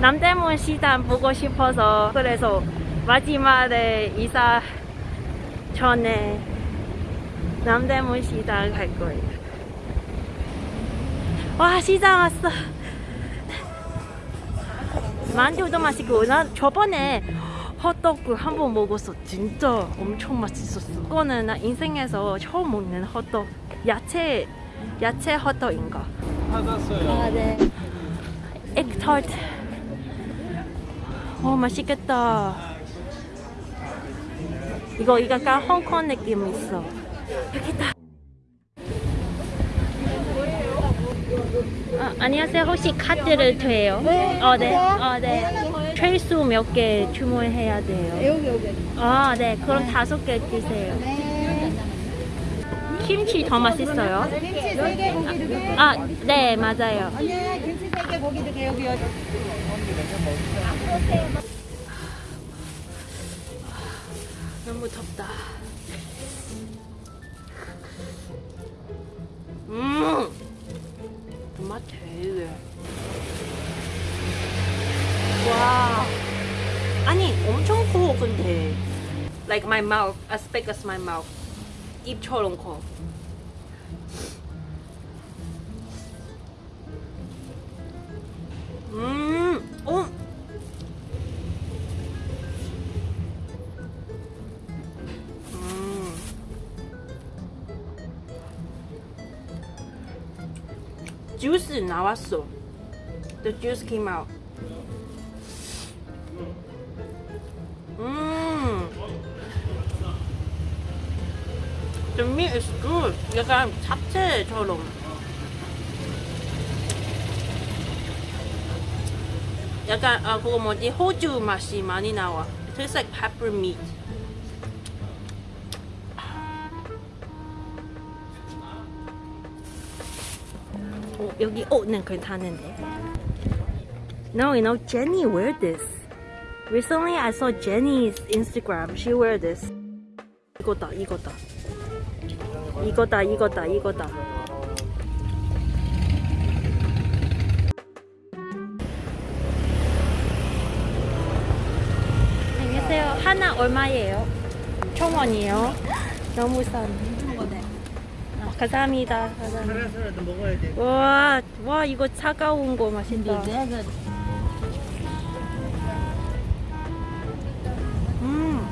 남대문 시장 보고 싶어서 그래서 마지막에 이사 전에 남대문 시장 갈 거예요. 와 시장 왔어. 만두도 맛있고 나 저번에 헛도그 한번 먹었어. 진짜 엄청 맛있었어. 이거는 나 인생에서 처음 먹는 헛도그. 야채 야채 헛도그인가? 찾았어요. 아 네. 액터트. 어 맛있겠다. 이거 이거 약간 홍콩 느낌 있어. 여기 있다. 아, 안녕하세요. 혹시 카드를 돼요? 네. 어, 네. 어, 네. 최소 몇 개 주문해야 돼요? 여기 여기. 아, 네. 그럼 다섯 개 주세요. 네. 김치 더 맛있어요? 김치 세개 고기 두 개. 아, 네, 맞아요. 언니 김치 세개 고기 두개 여기 여기. 너무 덥다. 음, 맛 되게. 와, 아니 엄청 커 근데. Like my mouth, as big as my mouth. 입처럼 커. 음, 주스 나왔어. The juice came out. 음. The meat is good. 약간 잡채처럼. 약간 아 그거 뭐지 호주 맛이 많이 나와. Tastes like pepper meat. 여기 옷은 괜찮은데. No, you know Jenny wear this. Recently I saw Jenny's Instagram. She wear this. 이거다, 이거다. 이거다, 이거다, 이거다. 안녕하세요. 하나 얼마예요? 천 원이에요. 너무 싼. 아, 감사합니다. 감사합니다. 하나서라도 먹어야 돼. 와, 와 이거 차가운 거 맛있다. 음.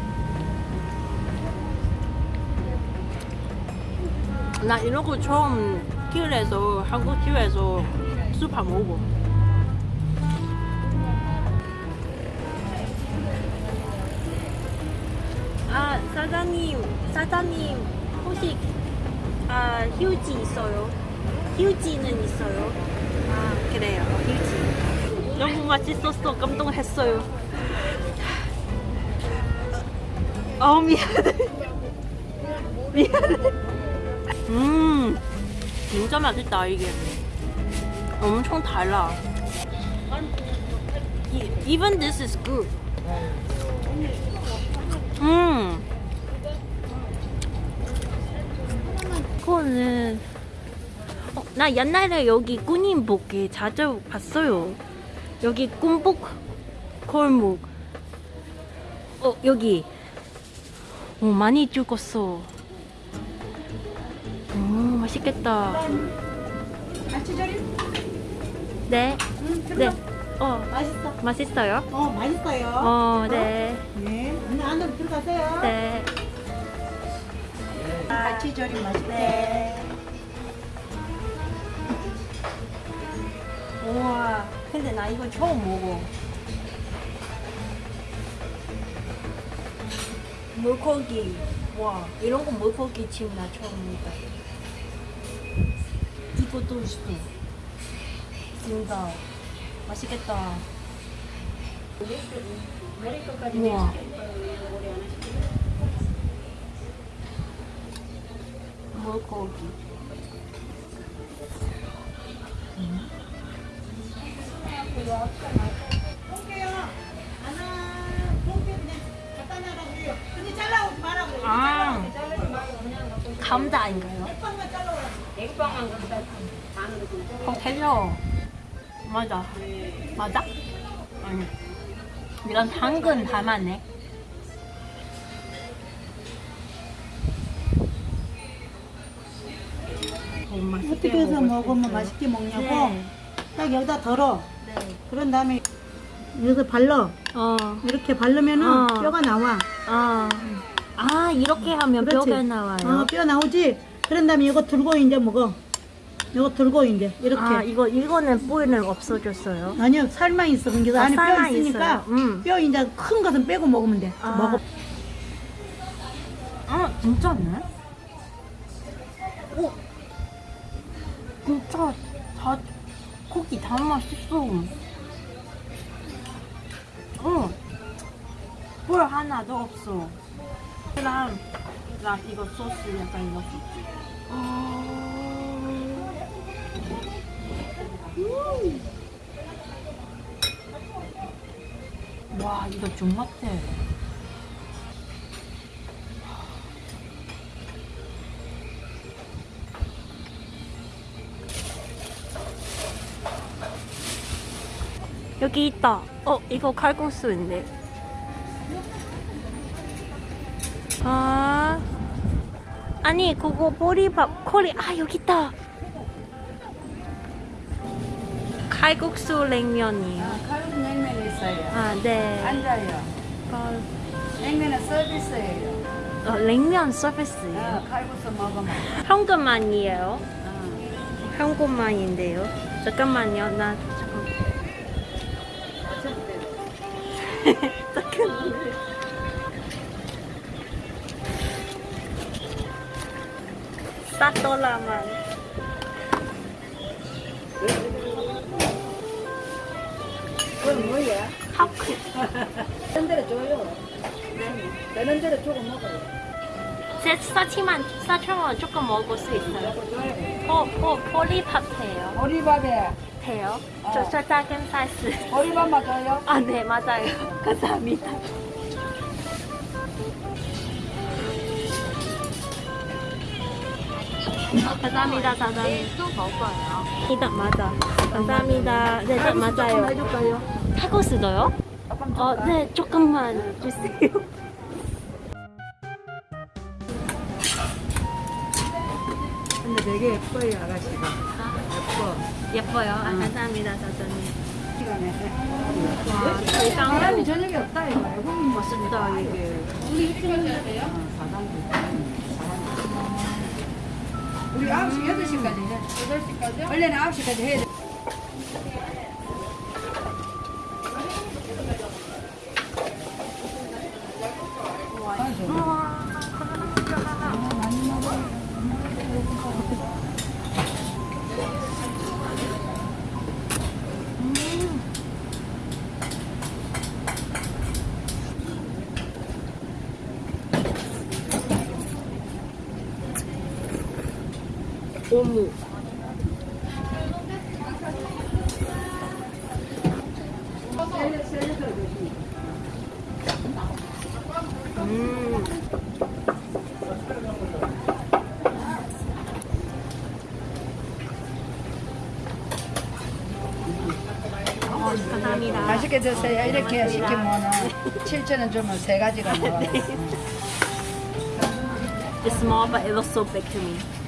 나 이런 거 처음 길에서 한국 길에서 수파 먹어. 아 사장님, 사장님 혹시 아 휴지 있어요? 휴지는 있어요? 아 그래요 휴지. 너무 맛있었어 감동했어요. 아 미안해. 미안해. 음 진짜 맛있다 이게. 엄청 달라. Even this is good. 음. 그거는 어, 나 옛날에 여기 군인복에 자주 봤어요. 여기 군복 골목. 어 여기. 어 많이 죽었어. 오 맛있겠다. 갈치조림? 네. 네. 어 맛있어. 맛있어요? 어 맛있어요. 어 네. 네. 언니 안으로 들어가세요. 네. 갈치조림 맛있대. 네. 우와. 근데 나 이거 처음 먹어. 물고기. 와, 이런 거 물고기 찜나 처음 먹다. 이것도 있어. 진짜 맛있겠다. 우와. 물고기. 볼게요. 하나, 볼게 그냥 갖다 놔라고요. 근데 잘라오지 말라고요. 아. 빵만 잘라오라. 어, 달려. 맞아. 맞아? 아니. 이건 당근 담았네. 어떻게 해서 먹으면 맛있게 먹냐고 네. 딱 여기다 덜어 네. 그런 다음에 여기서 발라 어. 이렇게 바르면은 어. 뼈가 나와 아. 아, 이렇게 하면 그렇지. 뼈가 나와요. 어, 뼈 나오지 그런 다음에 이거 들고 이제 먹어 이거 들고 이제 이렇게 아, 이거 이거는 뿔은 없어졌어요. 아니요 살만 있어 그러니까 아, 안에 뼈 있으니까. 음. 뼈 이제 큰 것은 빼고 먹으면 돼 아. 먹어 아, 진짜네? 진짜 다 고기 다 맛있어. 어, 뿔 하나도 없어. 랑, 랑 이거 소스 약간 이거. 어, 음. 와, 이거 좀 맛대. 여기 있다. 어, 이거 칼국수인데. 아, 아니 그거 보리밥 코리 아 여기 있다. 칼국수 냉면이요. 칼국 냉면 있어요. 아, 네. 앉아요. 어, 냉면은 서비스예요. 어, 냉면 서비스요. 어, 칼국수 먹으면. 현금만이에요. 어. 현금만인데요. 잠깐만요. 나 잠깐. 싸돌라만. 그건 뭐야? 하크. 되는 대로 줘요. 되는 대로 주고 먹어요. 제 사치만 사천원 조금 먹을 수 있어요. 포, 포, 포리밥 해요. 보리밥에 돼요? 어. 저, 저 작은 사이즈. 보리밥만 줘요. 아, 네, 맞아요. 감사합니다. 감사합니다, 사장님. 또 먹어요. 이다 맞아. 감사합니다. 네, 네, 맞아요. 해줄까요? 타코스도요? 어? 네, 조금만 주세요. 근데 되게 예뻐요, 아가씨가. 예뻐. 예뻐요. 아, 감사합니다, 사장님. 와, 사람이 대강 저녁에 없다, 이거. 멋있다, 이게. 어, 사장님. 우리 9시, 8시까지 해. 8시까지? 원래는 9시까지 해야 돼. 음. 감사합니다. 맛있게 드세요. 이렇게 시키면은 7,000원 주면 세 가지가 나와요. It's small, but it looks so big to me.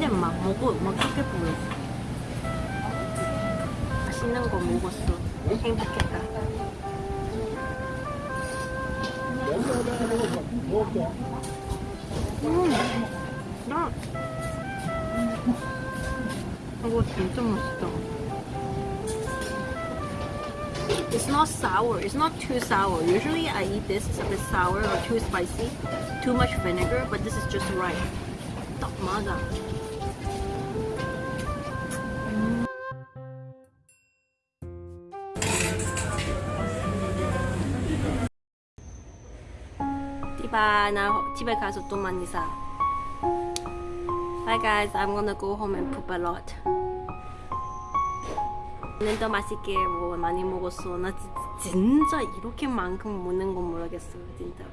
근데 막 먹어, 막 그렇게 보여. 맛있는 거 먹었어. 행복했다. 음, 나. 이거 진짜 맛있다. It's not sour. It's not too sour. Usually I eat this, it's a bit sour or too spicy. Too much vinegar, but this is just right. 딱 맞아. 디바 나 집에 가서 또 많이 사. Bye guys, I'm gonna go home and poop a lot. 오늘도 맛있게 뭐 많이 먹었어. 나 지- 진짜 이렇게만큼 먹는 건 모르겠어, 진짜.